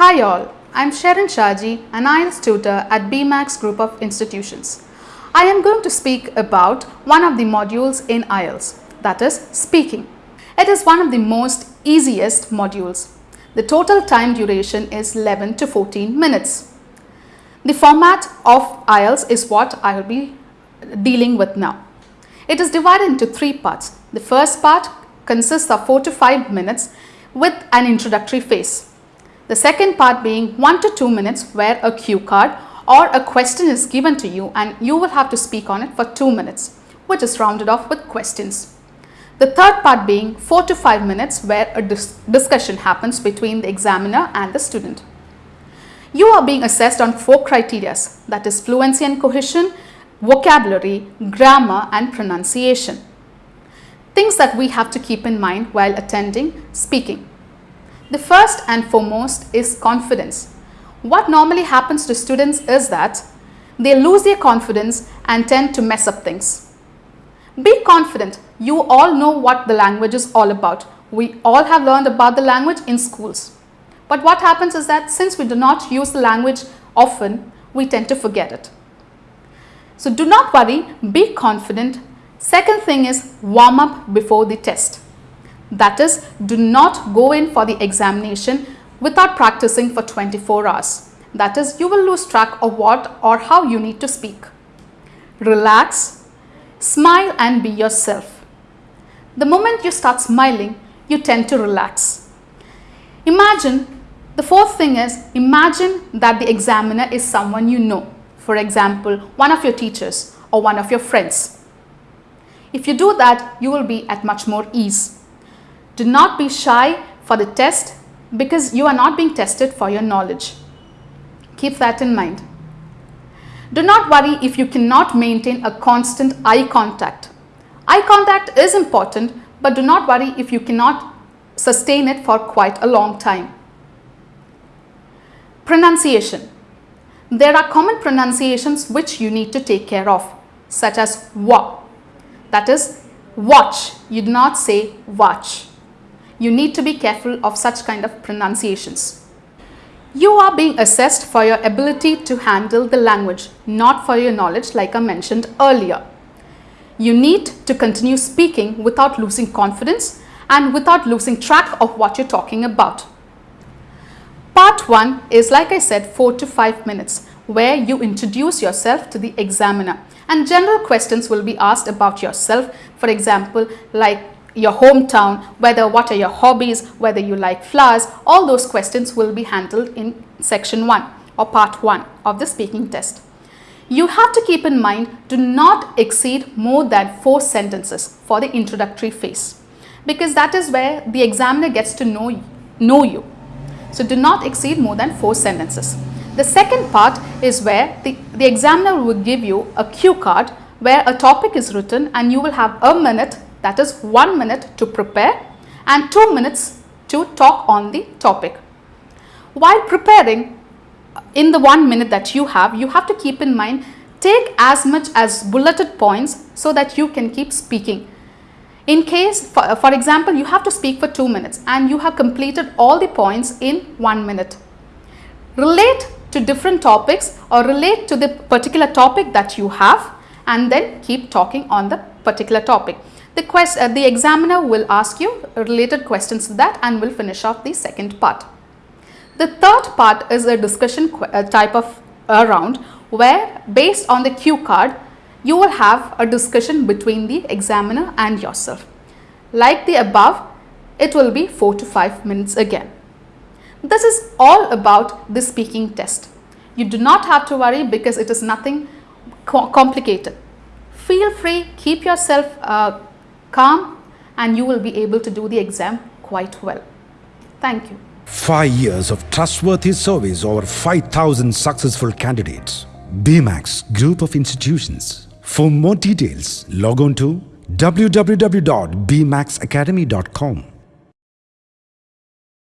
Hi all, I'm Sharon Shaji, an IELTS tutor at BMAX Group of Institutions. I am going to speak about one of the modules in IELTS, that is speaking. It is one of the most easiest modules. The total time duration is 11 to 14 minutes. The format of IELTS is what I will be dealing with now. It is divided into three parts. The first part consists of 4 to 5 minutes with an introductory phase. The second part being 1 to 2 minutes where a cue card or a question is given to you and you will have to speak on it for 2 minutes which is rounded off with questions. The third part being 4 to 5 minutes where a dis discussion happens between the examiner and the student. You are being assessed on four criteria that is fluency and cohesion, vocabulary, grammar and pronunciation. Things that we have to keep in mind while attending speaking. The first and foremost is confidence. What normally happens to students is that they lose their confidence and tend to mess up things. Be confident. You all know what the language is all about. We all have learned about the language in schools. But what happens is that since we do not use the language often, we tend to forget it. So do not worry, be confident. Second thing is warm up before the test. That is, do not go in for the examination without practicing for 24 hours. That is, you will lose track of what or how you need to speak. Relax, smile and be yourself. The moment you start smiling, you tend to relax. Imagine, the fourth thing is, imagine that the examiner is someone you know. For example, one of your teachers or one of your friends. If you do that, you will be at much more ease. Do not be shy for the test because you are not being tested for your knowledge. Keep that in mind. Do not worry if you cannot maintain a constant eye contact. Eye contact is important but do not worry if you cannot sustain it for quite a long time. Pronunciation. There are common pronunciations which you need to take care of such as wa. That is watch. You do not say watch you need to be careful of such kind of pronunciations. You are being assessed for your ability to handle the language, not for your knowledge like I mentioned earlier. You need to continue speaking without losing confidence and without losing track of what you're talking about. Part 1 is like I said 4 to 5 minutes where you introduce yourself to the examiner and general questions will be asked about yourself for example like your hometown, whether what are your hobbies, whether you like flowers, all those questions will be handled in section 1 or part 1 of the speaking test. You have to keep in mind do not exceed more than 4 sentences for the introductory phase because that is where the examiner gets to know, you. know you. So do not exceed more than 4 sentences. The second part is where the, the examiner will give you a cue card where a topic is written and you will have a minute that is 1 minute to prepare and 2 minutes to talk on the topic. While preparing uh, in the 1 minute that you have, you have to keep in mind take as much as bulleted points so that you can keep speaking. In case, for, uh, for example, you have to speak for 2 minutes and you have completed all the points in 1 minute. Relate to different topics or relate to the particular topic that you have and then keep talking on the particular topic. The, quest, uh, the examiner will ask you related questions to that and will finish off the second part. The third part is a discussion uh, type of uh, round where based on the cue card, you will have a discussion between the examiner and yourself. Like the above, it will be 4 to 5 minutes again. This is all about the speaking test. You do not have to worry because it is nothing co complicated. Feel free, keep yourself uh, calm and you will be able to do the exam quite well. Thank you. Five years of trustworthy service over 5,000 successful candidates. BMAX Group of Institutions. For more details, log on to www.bmaxacademy.com.